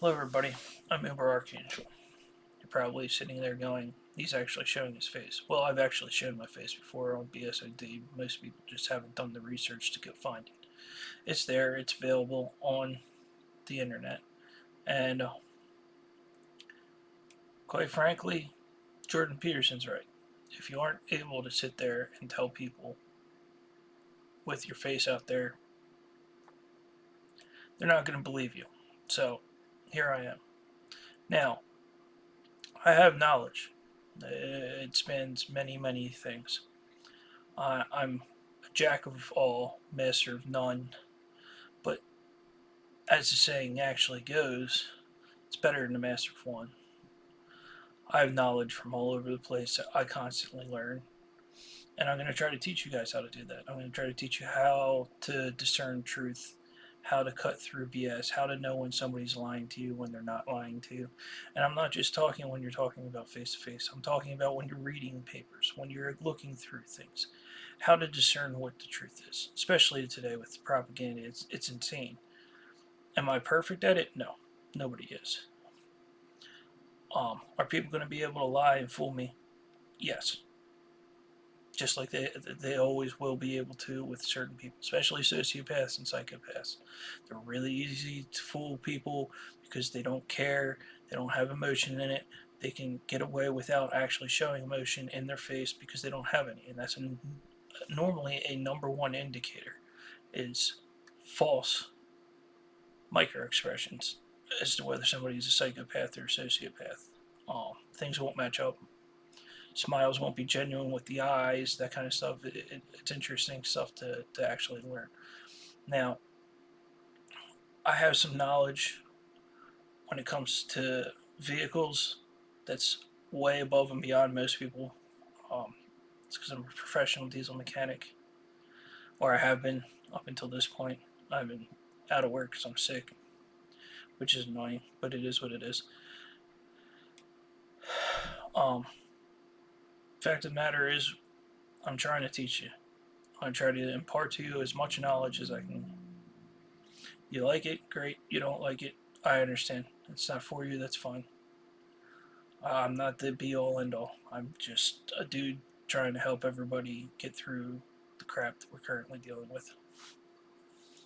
Hello everybody, I'm Uber Archangel. You're probably sitting there going, he's actually showing his face. Well, I've actually shown my face before on BSOD. Most people just haven't done the research to go find it. It's there, it's available on the internet. And uh, quite frankly, Jordan Peterson's right. If you aren't able to sit there and tell people with your face out there, they're not going to believe you. So, here I am. Now, I have knowledge. It spans many, many things. Uh, I'm a jack of all, master of none. But as the saying actually goes, it's better than a master of one. I have knowledge from all over the place that I constantly learn. And I'm going to try to teach you guys how to do that. I'm going to try to teach you how to discern truth how to cut through BS, how to know when somebody's lying to you, when they're not lying to you. And I'm not just talking when you're talking about face to face. I'm talking about when you're reading papers, when you're looking through things, how to discern what the truth is. Especially today with propaganda, it's it's insane. Am I perfect at it? No, nobody is. Um, are people going to be able to lie and fool me? Yes just like they they always will be able to with certain people, especially sociopaths and psychopaths. They're really easy to fool people because they don't care, they don't have emotion in it. They can get away without actually showing emotion in their face because they don't have any, and that's a, normally a number one indicator is false micro expressions as to whether somebody is a psychopath or a sociopath. Um, things won't match up smiles won't be genuine with the eyes, that kind of stuff. It, it, it's interesting stuff to, to actually learn. Now, I have some knowledge when it comes to vehicles that's way above and beyond most people. Um, it's because I'm a professional diesel mechanic, or I have been up until this point. I've been out of work because I'm sick, which is annoying, but it is what it is. Um, fact of the matter is, I'm trying to teach you. I'm trying to impart to you as much knowledge as I can. You like it, great. You don't like it, I understand. It's not for you, that's fine. I'm not the be-all, end-all. I'm just a dude trying to help everybody get through the crap that we're currently dealing with.